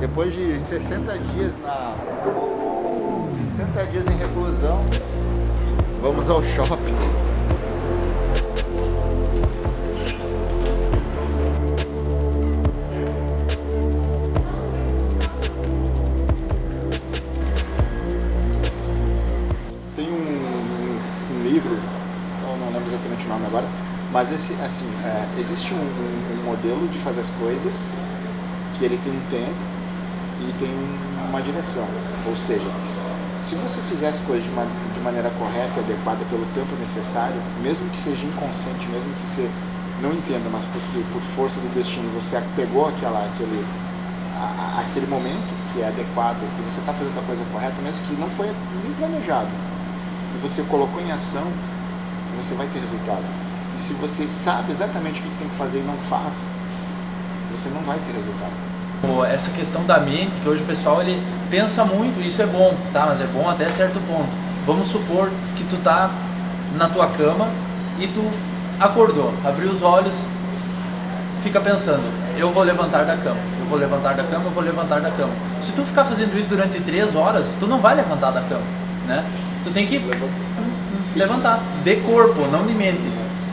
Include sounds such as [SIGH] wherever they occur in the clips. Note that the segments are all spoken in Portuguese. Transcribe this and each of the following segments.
Depois de 60 dias na 60 dias em reclusão, vamos ao shopping. Tem um, um- um livro, eu não lembro exatamente o nome agora, mas esse, assim, é, existe um, um- modelo de fazer as coisas que ele tem um tempo tem um- uma direção. Ou seja, se você fizer as coisas de, ma- de maneira correta e adequada pelo tempo necessário, mesmo que seja inconsciente, mesmo que você não entenda, mas porque por força do destino você pegou aquela, aquele, a- aquele momento que é adequado, que você está fazendo a coisa correta, mesmo que não foi nem planejado, e você colocou em ação, você vai ter resultado. E se você sabe exatamente o que tem que fazer e não faz, você não vai ter resultado. Essa questão da mente, que hoje o pessoal ele pensa muito, isso é bom, tá? Mas é bom até certo ponto. Vamos supor que tu tá na tua cama e tu acordou, abriu os olhos, fica pensando, eu vou levantar da cama, eu vou levantar da cama, eu vou levantar da cama. Se tu ficar fazendo isso durante três horas, tu não vai levantar da cama, né? Tu tem que levantar, de corpo, não de mente,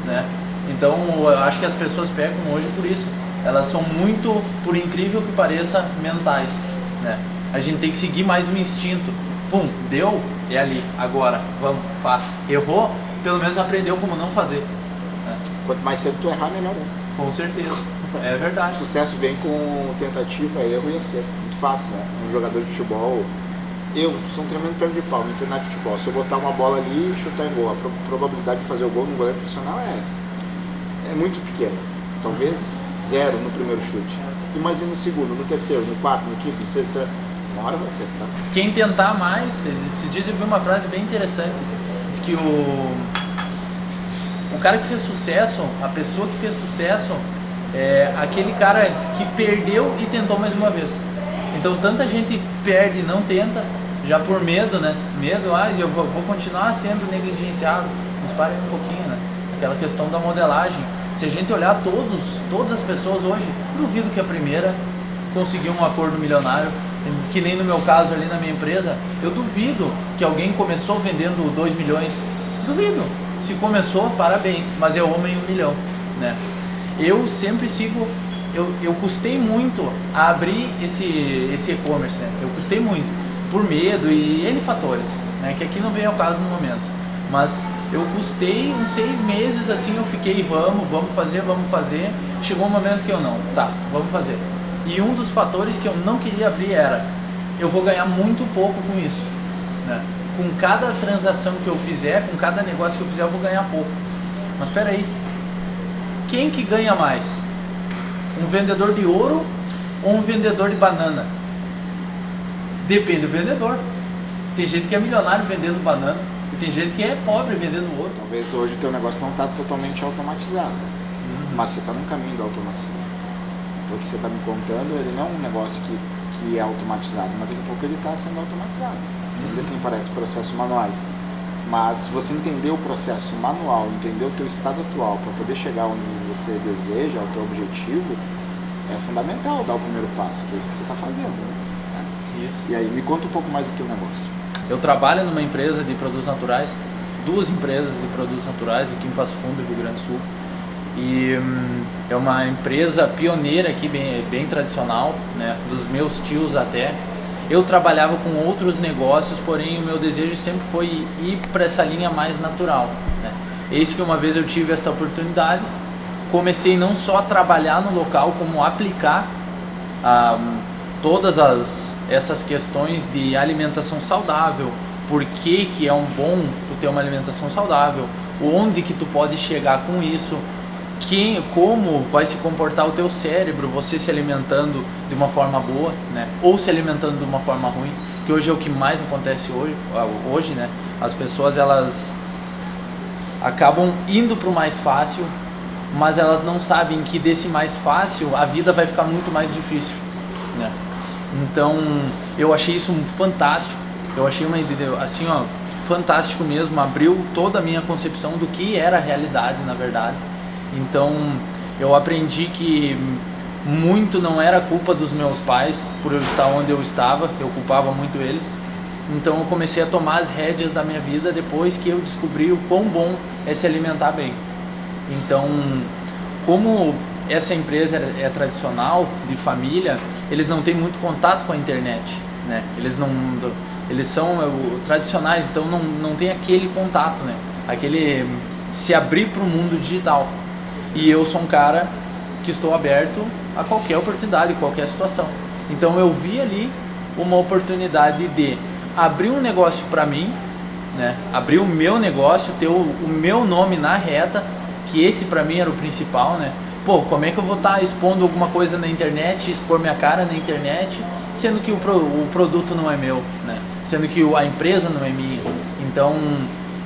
né? Então, eu acho que as pessoas pegam hoje por isso. Elas são muito, por incrível que pareça, mentais, né? A gente tem que seguir mais o instinto. Pum, deu, é ali, agora, vamos, faz. Errou, pelo menos aprendeu como não fazer. né? Quanto mais cedo tu errar, melhor é. Com certeza, é O verdade. [LAUGHS] sucesso vem com tentativa, erro e acerto. Muito fácil, né? Um jogador de futebol. Eu sou um tremendo perno de pau, me treinar de futebol. Se eu botar uma bola ali e chutar em gol, a pro- probabilidade de fazer o gol no goleiro profissional é, é muito pequena. Talvez zero no primeiro chute. Imagina no segundo, no terceiro, no quarto, no quinto, no sexto, etc. Uma hora vai acertar. Quem tentar mais, esses dias eu vi uma frase bem interessante. Diz que o, o cara que fez sucesso, a pessoa que fez sucesso, é aquele cara que perdeu e tentou mais uma vez. Então tanta gente perde e não tenta, já por medo, né? Medo, ah, eu vou, vou continuar sendo negligenciado. Mas parem um pouquinho, né? Aquela questão da modelagem. Se a gente olhar todos, todas as pessoas hoje, duvido que a primeira conseguiu um acordo milionário, que nem no meu caso ali na minha empresa, eu duvido que alguém começou vendendo 2 milhões. Duvido. Se começou, parabéns, mas é homem um milhão, né? Eu sempre sigo, eu, eu custei muito a abrir esse esse e-commerce, né? Eu custei muito, por medo e N fatores, né? Que aqui não vem ao caso no momento. Mas eu custei uns seis meses assim, eu fiquei, vamos, vamos fazer, vamos fazer. Chegou um momento que eu não, tá, vamos fazer. E um dos fatores que eu não queria abrir era, eu vou ganhar muito pouco com isso. Né? Com cada transação que eu fizer, com cada negócio que eu fizer, eu vou ganhar pouco. Mas espera aí, quem que ganha mais? Um vendedor de ouro ou um vendedor de banana? Depende do vendedor. Tem gente que é milionário vendendo banana tem gente que é pobre vendendo ouro. Talvez hoje o teu negócio não está totalmente automatizado, mas você está no caminho da automação. O que você está me contando, ele não é um negócio que, que é automatizado, mas daqui a pouco ele está sendo automatizado. Ainda tem, parece, processos manuais. Mas se você entender o processo manual, entender o teu estado atual para poder chegar onde você deseja, ao teu objetivo, é fundamental dar o primeiro passo, que é isso que você está fazendo. Né? Isso. E aí, me conta um pouco mais do teu negócio. Eu trabalho numa empresa de produtos naturais, duas empresas de produtos naturais aqui em Passo Fundo, Rio Grande do Sul. E hum, é uma empresa pioneira aqui, bem, bem tradicional, né, dos meus tios até. Eu trabalhava com outros negócios, porém o meu desejo sempre foi ir para essa linha mais natural. Né. Eis que uma vez eu tive esta oportunidade, comecei não só a trabalhar no local, como aplicar ah, todas as, essas questões de alimentação saudável, por que, que é um bom tu ter uma alimentação saudável, onde que tu pode chegar com isso, quem, como vai se comportar o teu cérebro, você se alimentando de uma forma boa, né? Ou se alimentando de uma forma ruim, que hoje é o que mais acontece hoje, hoje, né? As pessoas elas acabam indo para o mais fácil, mas elas não sabem que desse mais fácil a vida vai ficar muito mais difícil, né? Então eu achei isso fantástico, eu achei uma ideia assim ó fantástico mesmo, abriu toda a minha concepção do que era a realidade na verdade. Então eu aprendi que muito não era culpa dos meus pais por eu estar onde eu estava, eu culpava muito eles. Então eu comecei a tomar as rédeas da minha vida depois que eu descobri o quão bom é se alimentar bem. Então, como essa empresa é, é tradicional, de família, eles não têm muito contato com a internet, né? Eles não eles são é, tradicionais, então não, não tem aquele contato, né? Aquele se abrir para o mundo digital. E eu sou um cara que estou aberto a qualquer oportunidade, qualquer situação. Então eu vi ali uma oportunidade de abrir um negócio para mim, né? Abrir o meu negócio, ter o, o meu nome na reta, que esse para mim era o principal, né? Pô, como é que eu vou estar tá expondo alguma coisa na internet, expor minha cara na internet, sendo que o, pro, o produto não é meu, né? Sendo que a empresa não é minha. Então,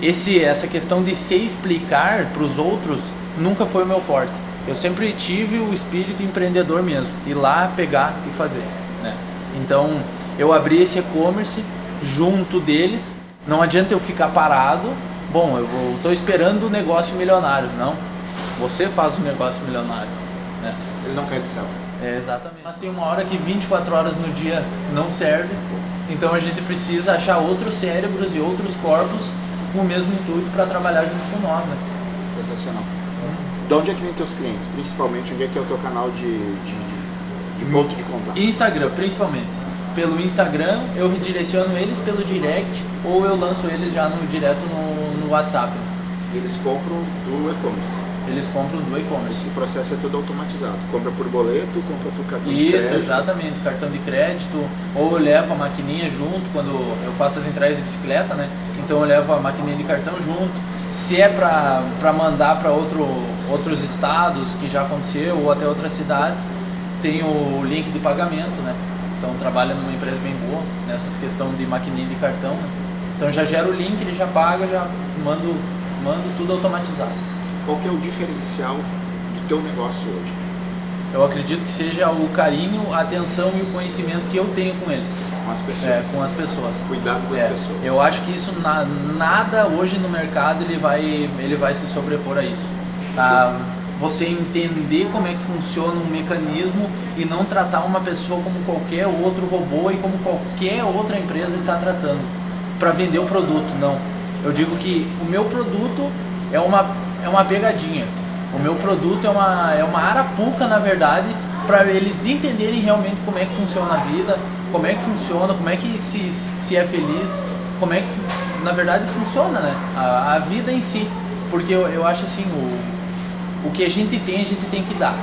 esse, essa questão de se explicar para os outros nunca foi o meu forte. Eu sempre tive o espírito empreendedor mesmo, ir lá, pegar e fazer. Né? Então, eu abri esse e-commerce junto deles. Não adianta eu ficar parado. Bom, eu estou esperando o negócio milionário. Não, você faz o negócio milionário. Né? Ele não quer de céu. É, exatamente. Mas tem uma hora que 24 horas no dia não serve. Então a gente precisa achar outros cérebros e outros corpos com o mesmo intuito para trabalhar junto com nós. Né? Sensacional. Hum. De onde é que vem teus clientes? Principalmente, onde é que é o teu canal de, de, de, de ponto de contato? Instagram, principalmente. Pelo Instagram, eu redireciono eles pelo direct ou eu lanço eles já no direto no, no WhatsApp. Eles compram do e-commerce eles compram do e-commerce. Esse processo é todo automatizado. Compra por boleto, compra por cartão Isso, de crédito. Isso, exatamente. Cartão de crédito. Ou eu levo a maquininha junto quando eu faço as entregas de bicicleta, né? Então eu levo a maquininha de cartão junto. Se é para mandar para outro, outros estados, que já aconteceu, ou até outras cidades, tem o link de pagamento, né? Então trabalha numa empresa bem boa nessas questões de maquininha de cartão. Né? Então já gera o link, ele já paga, já mando, mando tudo automatizado. Qual que é o diferencial do teu negócio hoje? Eu acredito que seja o carinho, a atenção e o conhecimento que eu tenho com eles. Com as pessoas. É, com as pessoas. Cuidado das é, pessoas. Eu acho que isso na, nada hoje no mercado ele vai, ele vai se sobrepor a isso. Tá? Você entender como é que funciona um mecanismo e não tratar uma pessoa como qualquer outro robô e como qualquer outra empresa está tratando para vender o produto. Não. Eu digo que o meu produto é uma é uma pegadinha. O meu produto é uma, é uma arapuca, na verdade, para eles entenderem realmente como é que funciona a vida, como é que funciona, como é que se, se é feliz, como é que, na verdade, funciona né? a, a vida em si. Porque eu, eu acho assim, o, o que a gente tem, a gente tem que dar.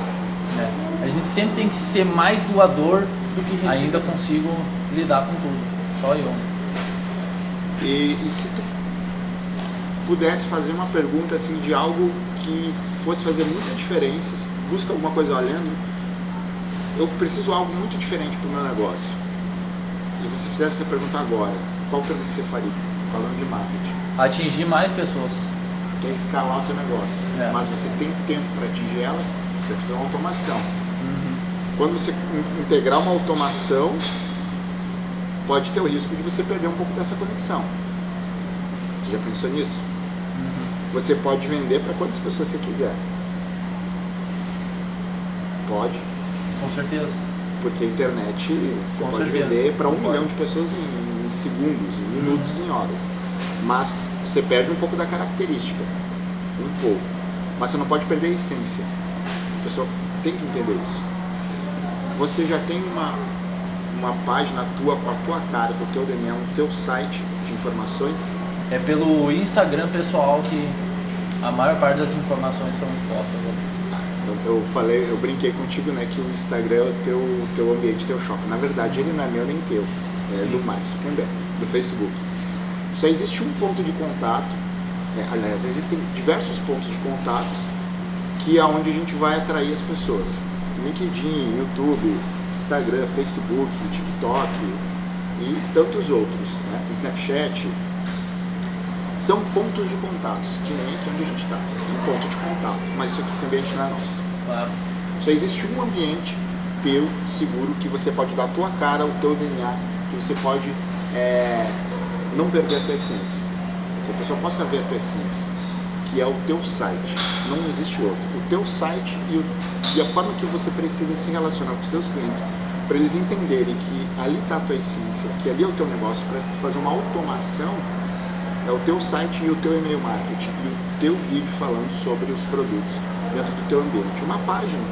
Né? A gente sempre tem que ser mais doador do que receber. Ainda consigo lidar com tudo, só eu. E, e se tu pudesse fazer uma pergunta assim de algo que fosse fazer muita diferença, busca alguma coisa olhando, eu preciso de algo muito diferente para o meu negócio. E você fizesse essa pergunta agora, qual pergunta você faria? Falando de marketing. Atingir mais pessoas. Quer escalar o seu negócio, é. mas você tem tempo para atingir elas, você precisa de uma automação. Uhum. Quando você integrar uma automação, pode ter o risco de você perder um pouco dessa conexão. Você já pensou nisso? Você pode vender para quantas pessoas você quiser. Pode. Com certeza. Porque a internet você Com pode certeza. vender para um milhão de pessoas em, em segundos, em minutos, em horas. Mas você perde um pouco da característica. Um pouco. Mas você não pode perder a essência. A pessoa tem que entender isso. Você já tem uma, uma página tua com a tua cara, com o teu DNA, um teu site de informações é pelo Instagram pessoal que a maior parte das informações são expostas. Né? Eu falei, eu brinquei contigo, né, que o Instagram é o teu, teu ambiente, teu shopping. Na verdade, ele não é meu nem teu, é Sim. do Mark Zuckerberg, do Facebook. Só existe um ponto de contato, é, aliás, existem diversos pontos de contato que é onde a gente vai atrair as pessoas. LinkedIn, YouTube, Instagram, Facebook, TikTok e tantos outros, né? Snapchat, são pontos de contatos, que nem aqui onde a gente está. Um ponto de contato, mas isso aqui esse ambiente não é nosso. Claro. Só existe um ambiente teu, seguro, que você pode dar a tua cara, o teu DNA, que você pode é, não perder a tua essência. Que a pessoa possa ver a tua essência. que é o teu site. Não existe outro. O teu site e, o, e a forma que você precisa se relacionar com os teus clientes para eles entenderem que ali está a tua essência, que ali é o teu negócio, para fazer uma automação, é o teu site e o teu e-mail marketing e o teu vídeo falando sobre os produtos dentro do teu ambiente. Uma página,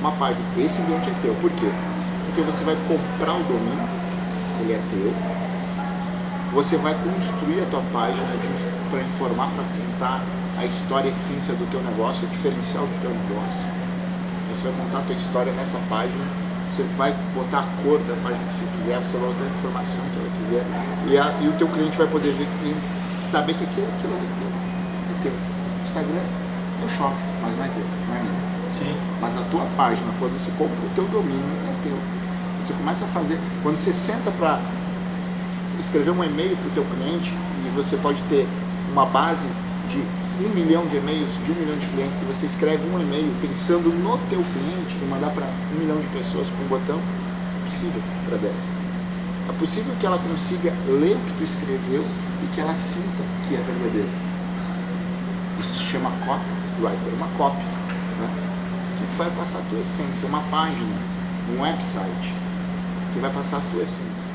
uma página, esse ambiente é teu. Por quê? Porque você vai comprar o domínio, ele é teu, você vai construir a tua página para informar, para contar a história, a essência do teu negócio, o diferencial do teu negócio. Você vai contar a tua história nessa página, você vai botar a cor da página que você quiser, você vai botar a informação que ela quiser, e, a, e o teu cliente vai poder ver saber que aquilo, aquilo é teu. É teu. Instagram é o shopping, mas não é teu, não é meu. Sim. Mas a tua página, quando você compra o teu domínio, é teu. Você começa a fazer, quando você senta para escrever um e-mail para o teu cliente e você pode ter uma base de um milhão de e-mails, de um milhão de clientes, e você escreve um e-mail pensando no teu cliente e mandar para um milhão de pessoas com um botão, é possível para 10. É possível que ela consiga ler o que tu escreveu e que ela sinta que é verdadeiro. Isso se chama copywriter, uma copy, né? que vai passar a tua essência, uma página, um website, que vai passar a tua essência.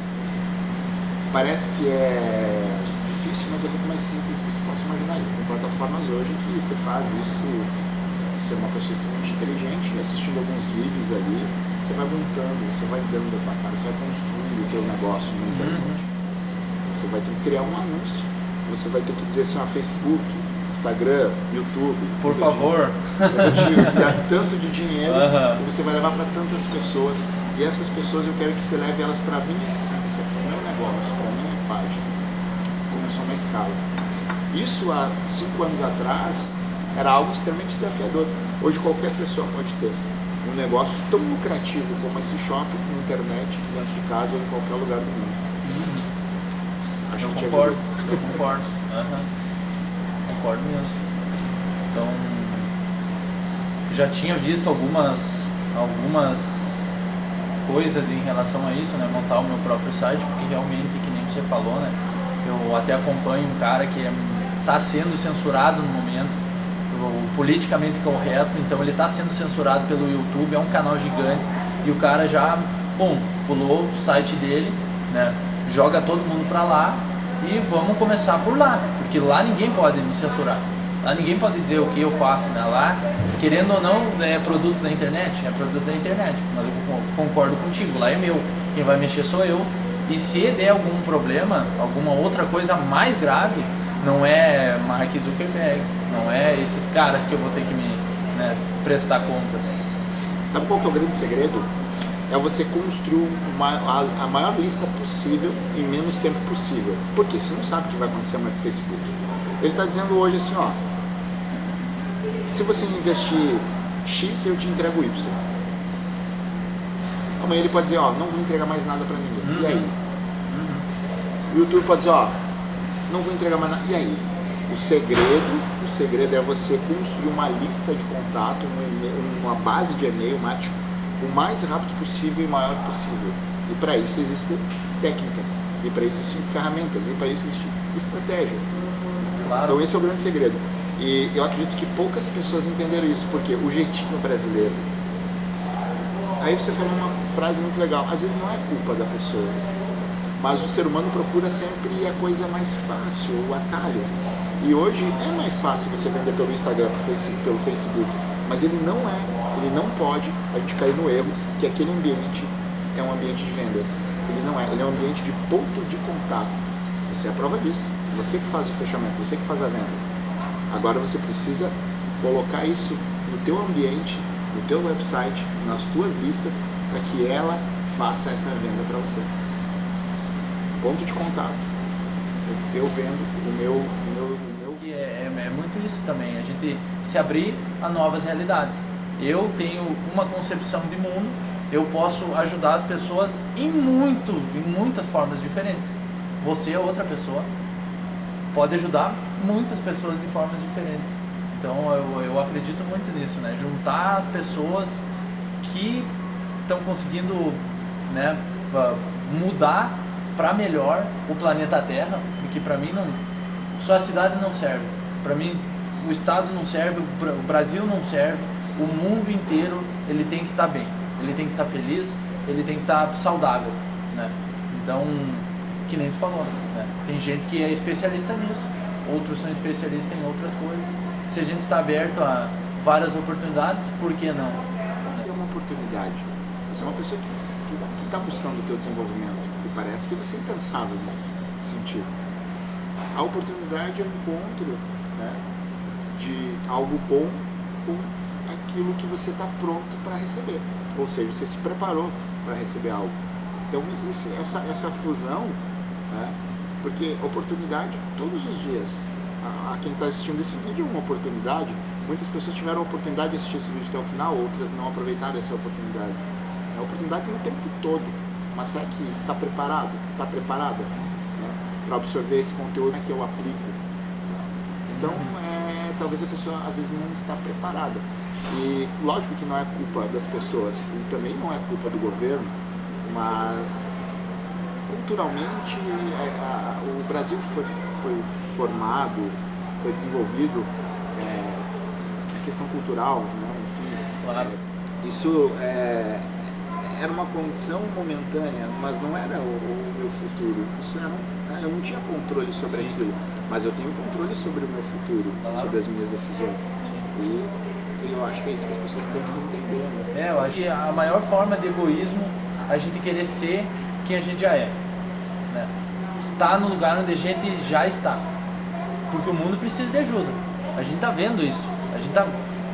Parece que é difícil, mas é muito mais simples do que você possa imaginar. Existem plataformas hoje que você faz isso, ser uma pessoa extremamente inteligente, assistindo alguns vídeos ali, você vai montando, você vai dando a tua cara, você vai construindo o teu negócio na internet. Então, você vai ter que criar um anúncio, você vai ter que dizer assim, ó, Facebook, Instagram, YouTube. Por favor. [LAUGHS] Dar tanto de dinheiro que você vai levar para tantas pessoas. E essas pessoas eu quero que você leve elas para a minha essência, para o meu negócio, para a minha página. Começou uma escala. Isso há cinco anos atrás era algo extremamente desafiador. Hoje qualquer pessoa pode ter um negócio tão lucrativo como esse shopping na internet, dentro de casa ou em qualquer lugar do mundo. Uhum. Acho eu que concordo, eu concordo. Uhum. Concordo mesmo. Então já tinha visto algumas algumas coisas em relação a isso, né? Montar o meu próprio site, porque realmente, que nem você falou, né? Eu até acompanho um cara que está é, sendo censurado no momento, politicamente correto, então ele está sendo censurado pelo YouTube, é um canal gigante, e o cara já, bom, pulou o site dele, né? Joga todo mundo para lá e vamos começar por lá, porque lá ninguém pode me censurar. Lá ninguém pode dizer o que eu faço, né? Lá, querendo ou não, é produto da internet, é produto da internet. Mas eu concordo contigo, lá é meu. Quem vai mexer sou eu. E se der algum problema, alguma outra coisa mais grave, não é Mark Zuckerberg, não é esses caras que eu vou ter que me né, prestar contas. Sabe qual que é o grande segredo? É você construir uma, a, a, maior lista possível em menos tempo possível. Porque você não sabe o que vai acontecer no Facebook. Ele está dizendo hoje assim, ó, se você investir X, eu te entrego Y. Amanhã ele pode dizer, ó, não vou entregar mais nada para ninguém. Uhum. E aí? Uhum. O YouTube pode dizer, ó, não vou entregar mais nada. E aí? O segredo, o segredo é você construir uma lista de contato, uma base de e-mail, mático, o mais rápido possível e maior possível. E para isso existem técnicas, e para isso existem ferramentas, e para isso existe estratégia. Claro. Então esse é o grande segredo. E eu acredito que poucas pessoas entenderam isso, porque o jeitinho brasileiro. Aí você falou uma frase muito legal, às vezes não é culpa da pessoa, mas o ser humano procura sempre a coisa mais fácil, o atalho. E hoje é mais fácil você vender pelo Instagram, pelo Facebook, mas ele não é, ele não pode a gente cair no erro que aquele ambiente é um ambiente de vendas. Ele não é, ele é um ambiente de ponto de contato. Você é a prova disso. Você que faz o fechamento, você que faz a venda. Agora você precisa colocar isso no teu ambiente, no teu website, nas tuas listas, para que ela faça essa venda para você. Ponto de contato. Eu vendo o meu... O meu, o meu... É, é, é muito isso também, a gente se abrir a novas realidades. Eu tenho uma concepção de mundo, eu posso ajudar as pessoas em muito, em muitas formas diferentes. Você outra pessoa, pode ajudar muitas pessoas de formas diferentes. Então eu, eu acredito muito nisso, né? Juntar as pessoas que estão conseguindo né, mudar para melhor o planeta Terra, porque para mim não só a cidade não serve. Para mim o Estado não serve, o Brasil não serve, o mundo inteiro ele tem que estar tá bem, ele tem que estar tá feliz, ele tem que estar tá saudável, né? Então, que nem tu falou, né? tem gente que é especialista nisso, outros são especialistas em outras coisas. Se a gente está aberto a várias oportunidades, por que não? É uma oportunidade. Você é uma pessoa que está buscando o teu desenvolvimento e parece que você é incansável nesse sentido. A oportunidade é o encontro né, de algo bom com aquilo que você está pronto para receber. Ou seja, você se preparou para receber algo. Então, esse, essa, essa fusão, né, porque oportunidade todos os dias. A, a quem está assistindo esse vídeo é uma oportunidade. Muitas pessoas tiveram a oportunidade de assistir esse vídeo até o final, outras não aproveitaram essa oportunidade. A oportunidade tem o tempo todo. Mas será que está preparado? Está preparada né, para absorver esse conteúdo que eu aplico? Então, é, talvez a pessoa às vezes não está preparada. E lógico que não é culpa das pessoas, e também não é culpa do governo, mas culturalmente a, a, o Brasil foi, foi, formado, foi desenvolvido é, a questão cultural, né? enfim, é, isso é, era uma condição momentânea, mas não era o, o meu futuro. Isso era, né, eu não tinha controle sobre Sim. aquilo, mas eu tenho controle sobre o meu futuro, claro. sobre as minhas decisões. Sim. E eu acho que é isso que as pessoas têm que entender. Né? É, eu acho que a maior forma de egoísmo é a gente querer ser quem a gente já é. Né? Estar no lugar onde a gente já está. Porque o mundo precisa de ajuda. A gente está vendo isso. A gente tá,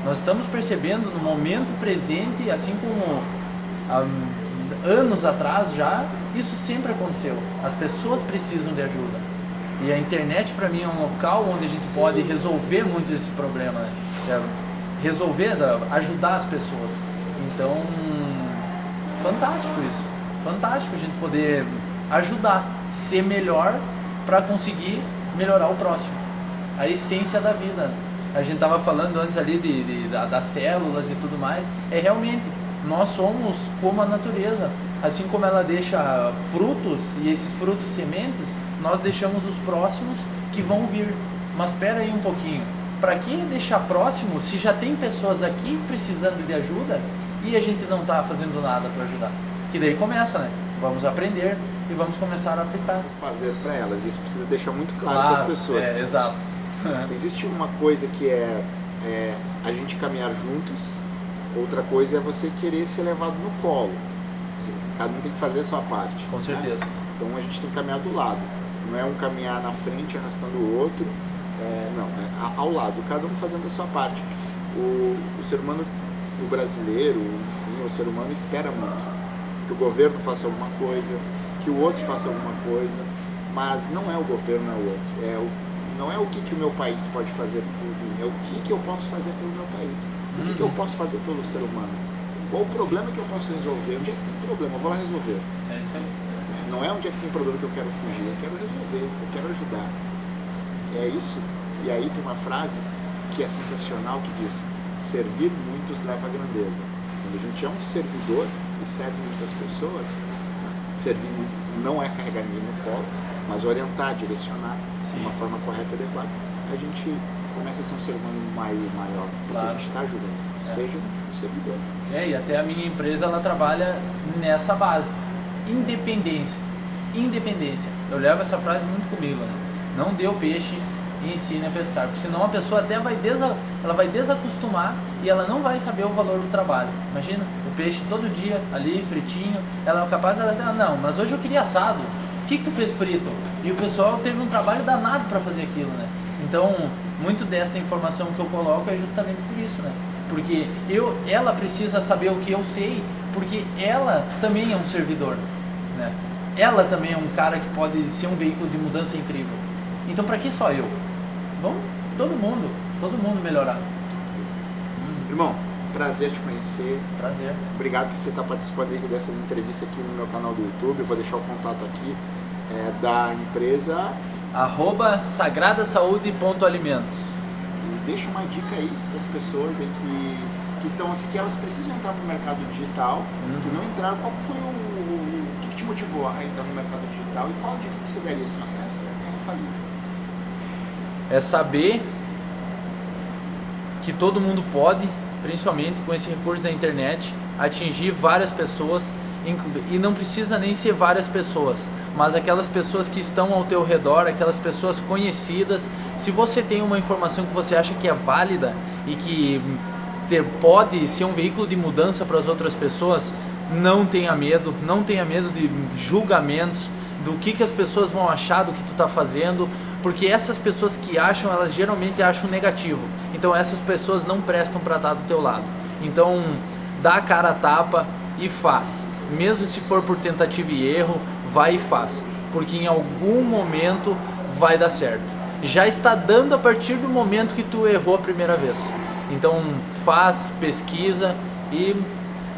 nós estamos percebendo no momento presente, assim como anos atrás já, isso sempre aconteceu. As pessoas precisam de ajuda. E a internet para mim é um local onde a gente pode resolver muito esse problema. Né? É, resolver, ajudar as pessoas. Então, fantástico isso. Fantástico a gente poder ajudar, ser melhor para conseguir melhorar o próximo. A essência da vida. A gente estava falando antes ali de, de, de, das células e tudo mais. É realmente, nós somos como a natureza. Assim como ela deixa frutos e esses frutos sementes, nós deixamos os próximos que vão vir. Mas espera aí um pouquinho para que deixar próximo se já tem pessoas aqui precisando de ajuda e a gente não está fazendo nada para ajudar? Que daí começa, né? Vamos aprender e vamos começar a aplicar. Fazer para elas, isso precisa deixar muito claro, para as pessoas. É, exato. Existe uma coisa que é, é a gente caminhar juntos, outra coisa é você querer ser levado no colo. Cada um tem que fazer a sua parte. Com certeza. Né? Então a gente tem que caminhar do lado. Não é um caminhar na frente arrastando o outro, é, não, é ao lado, cada um fazendo a sua parte. O, o ser humano, o brasileiro, enfim, o ser humano espera muito que o governo faça alguma coisa, que o outro faça alguma coisa, mas não é o governo, é o outro. É o, não é o que, que o meu país pode fazer por mim, é o que, que eu posso fazer pelo meu país. O que, que eu uhum. posso fazer pelo ser humano? Qual o problema que eu posso resolver? Onde é que tem problema? Eu vou lá resolver. É isso aí. Não é onde é que tem problema que eu quero fugir, eu quero resolver, eu quero ajudar é isso. E aí tem uma frase que é sensacional que diz: servir muitos leva à grandeza. Quando a gente é um servidor e serve muitas pessoas, servir não é carregar ninguém no colo, mas orientar, direcionar Sim. de uma forma correta e adequada, a gente começa a ser um ser humano maior, maior porque claro. a gente está ajudando, é. seja um servidor. É, e até a minha empresa ela trabalha nessa base, independência. Independência. Eu levo essa frase muito comigo, né? Não dê o peixe e ensine a pescar, porque senão a pessoa até vai, desa, ela vai desacostumar e ela não vai saber o valor do trabalho. Imagina, o peixe todo dia ali, fritinho, ela é capaz, ela ah, não, mas hoje eu queria assado, por que, que tu fez frito? E o pessoal teve um trabalho danado para fazer aquilo, né? Então, muito desta informação que eu coloco é justamente por isso, né? Porque eu, ela precisa saber o que eu sei, porque ela também é um servidor, né? Ela também é um cara que pode ser um veículo de mudança incrível. Então para que só eu? Vamos todo mundo, todo mundo melhorar. Irmão, prazer te conhecer. Prazer. Obrigado por você estar participando dessa entrevista aqui no meu canal do YouTube. Eu vou deixar o contato aqui é, da empresa. Arroba sagradasaúde.alimentos. E deixa uma dica aí para as pessoas aí que que estão assim, que elas precisam entrar para o mercado digital, uhum. que não entraram, qual foi o, o, que, te motivou a entrar no mercado digital e qual dica que você daria assim, essa é infalível? é saber que todo mundo pode, principalmente com esse recurso da internet, atingir várias pessoas e não precisa nem ser várias pessoas, mas aquelas pessoas que estão ao teu redor, aquelas pessoas conhecidas. Se você tem uma informação que você acha que é válida e que ter, pode ser um veículo de mudança para as outras pessoas, não tenha medo, não tenha medo de julgamentos, do que, que as pessoas vão achar do que tu está fazendo, porque essas pessoas que acham, elas geralmente acham negativo. Então essas pessoas não prestam para estar do teu lado. Então dá a cara a tapa e faz. Mesmo se for por tentativa e erro, vai e faz, porque em algum momento vai dar certo. Já está dando a partir do momento que tu errou a primeira vez. Então faz, pesquisa e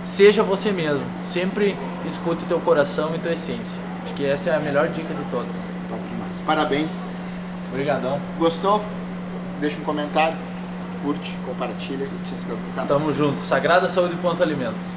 seja você mesmo. Sempre escute teu coração e tua essência. Acho que essa é a melhor dica de todas. Parabéns. Obrigadão. Gostou? Deixa um comentário, curte, compartilha e te inscreve no canal. Tamo junto. Sagrada Saúde e Ponto Alimentos.